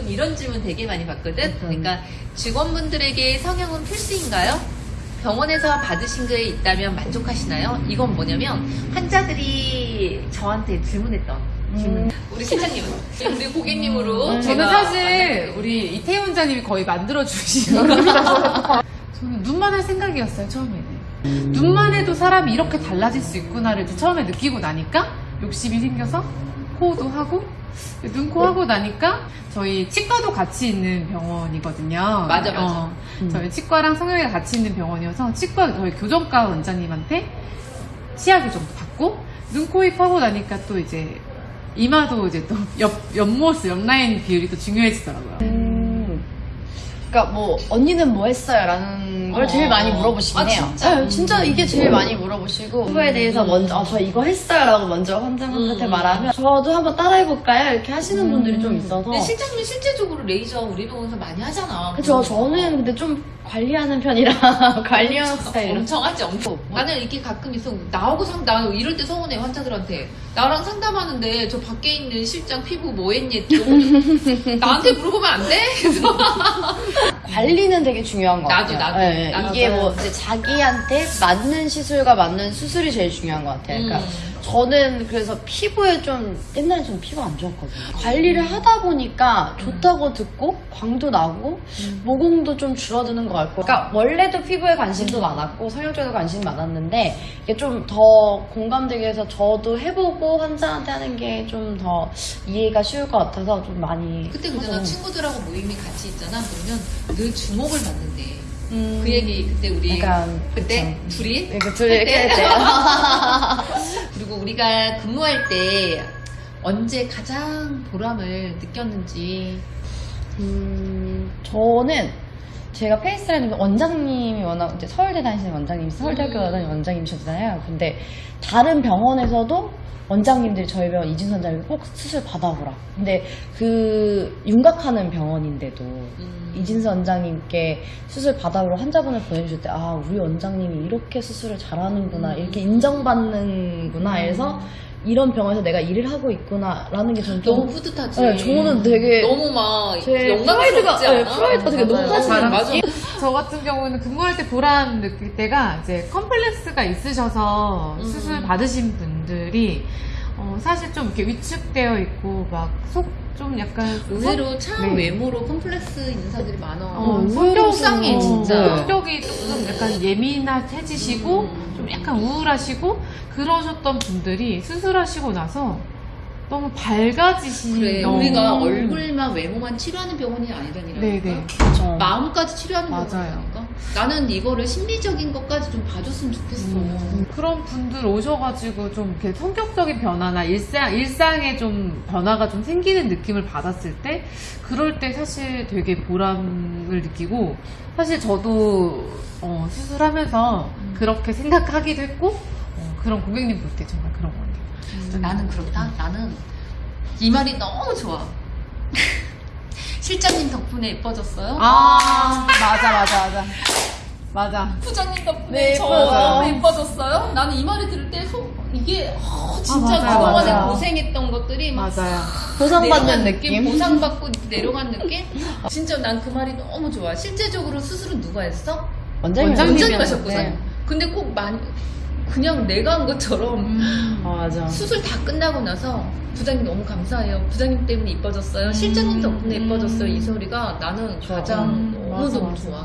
가끔 이런 질문 되게 많이 받거든. 그러니까 직원분들에게 성형은 필수인가요? 병원에서 받으신 게 있다면 만족하시나요? 이건 뭐냐면 환자들이 저한테 질문했던 질문. 우리 실장님, 우리 고객님으로 저는 제가 사실 우리 이태희 원장님이 거의 만들어 거라서 저는 눈만 할 생각이었어요 처음에는 눈만 해도 사람이 이렇게 달라질 수 있구나를 처음에 느끼고 나니까 욕심이 생겨서 코도 하고 눈, 코 하고 나니까 저희 치과도 같이 있는 병원이거든요. 맞아, 맞아. 어, 저희 치과랑 성형외과 같이 있는 병원이어서 치과 저희 교정과 원장님한테 치아 교정도 받고 눈, 코, 입 하고 나니까 또 이제 이마도 이제 또 옆, 옆모습, 옆라인 비율이 또 중요해지더라고요. 음, 그러니까 뭐 언니는 뭐 했어요? 라는 걸 어. 제일 많이 물어보시긴 아, 해요. 진짜? 네, 진짜 이게 제일 많이 물어보시고 그거에 대해서 먼저 아, 저 이거 했어요 라고 먼저 환자분한테 음. 말하면 저도 한번 따라해볼까요? 이렇게 하시는 분들이 좀 있어서 근데 실장님이 실제적으로 레이저 우리 병원에서 많이 하잖아. 그쵸 저는 근데 좀 관리하는 편이라 관리하는 스타일이라 엄청 하지, 엄청. 나는 이렇게 가끔 있어. 나하고 상, 나 이럴 때 서운해, 환자들한테. 나랑 상담하는데 저 밖에 있는 실장 피부 뭐 했니? 나한테 물어보면 안 돼? 그래서 관리는 되게 중요한 것 나도, 같아요. 나도. 네, 나도. 이게 뭐 이제 자기한테 맞는 시술과 맞는 수술이 제일 중요한 것 같아요. 그러니까 음. 저는 그래서 피부에 좀 옛날에 좀 피부가 안 좋았거든요. 관리를 하다 보니까 좋다고 듣고 광도 나고 모공도 좀 줄어드는 것 같고. 그러니까 원래도 피부에 관심도 많았고 성형 쪽에도 관심이 많았는데 이게 좀 더 공감되게 해서 저도 해보고 환자한테 하는 게 좀 더 이해가 쉬울 것 같아서 좀 많이. 그때 그잖아. 친구들하고 모임이 같이 있잖아. 그러면 늘 주목을 받는데. 음, 그 얘기 그때 우리 약간 그때 그쵸. 둘이 이렇게 둘이 이렇게 할할 때. 때. 그리고 우리가 근무할 때 언제 가장 보람을 느꼈는지 음, 저는 제가 페이스라이닝 원장님이 워낙 이제 서울대 다니시는 원장님이 서울대학교 음. 다니는 원장님이셨잖아요. 근데 다른 병원에서도 원장님들이 저희 병원 이진선 원장님 꼭 수술 받아보라. 근데 그 윤곽하는 병원인데도 음. 이진선 원장님께 수술 받아보러 환자분을 보내주실 때, 아, 우리 원장님이 이렇게 수술을 잘하는구나, 이렇게 인정받는구나 해서 이런 병원에서 내가 일을 하고 있구나라는 게 저는 좀 너무 뿌듯하지. 네, 저는 되게 너무 막제 영광스럽지 프라이드가- 않아? 네, 프라이드가 되게. 높아지는 맞아. 저 같은 경우는 근무할 때 보람 느낄 때가 이제 컴플렉스가 있으셔서 음. 수술 받으신 분 들이 어, 사실 좀 이렇게 위축되어 있고 막 속 좀 약간 의외로 참 네. 외모로 컴플렉스 있는 사람들이 많아. 어, 성격 속상해 진짜. 네, 성격이 조금 약간 예민해지시고 음. 좀 약간 우울하시고 그러셨던 분들이 수술하시고 나서 너무 밝아지시는 그래 어. 우리가 얼굴만 외모만 치료하는 병원이 아니라니까. 네네 그렇죠. 마음까지 치료하는. 병원이니까. 나는 이거를 심리적인 것까지 좀 봐줬으면 좋겠어. 음, 그런 분들 오셔가지고 좀 이렇게 성격적인 변화나 일상, 일상에 좀 변화가 좀 생기는 느낌을 받았을 때, 그럴 때 사실 되게 보람을 느끼고, 사실 저도 어, 수술하면서 그렇게 생각하기도 했고, 어, 그런 고객님 볼 때 정말 그런 것 같아요. 나는 그렇다. 나는 이 말이 너무 좋아. 실장님 덕분에 예뻐졌어요. 아, 맞아, 맞아, 맞아. 맞아. 부장님 덕분에 네, 저 예뻐요. 너무 예뻐졌어요. 나는 이 말을 들을 때 속, 이게 어, 진짜 맞아요, 그동안에 맞아요. 고생했던 것들이 막 맞아요. 보상받는 내려간 느낌. 보상받고 내려간 느낌? 진짜 난 그 말이 너무 좋아. 실제적으로 수술은 누가 했어? 원장님 원장님 하셨구나. 네. 근데 꼭 많이 그냥 내가 한 것처럼 음. 아, 맞아. 수술 다 끝나고 나서 부장님 너무 감사해요. 부장님 때문에 이뻐졌어요. 실장님 덕분에 이뻐졌어요. 이 소리가 나는. 가장 음, 너무 맞아, 너무 맞아. 좋아.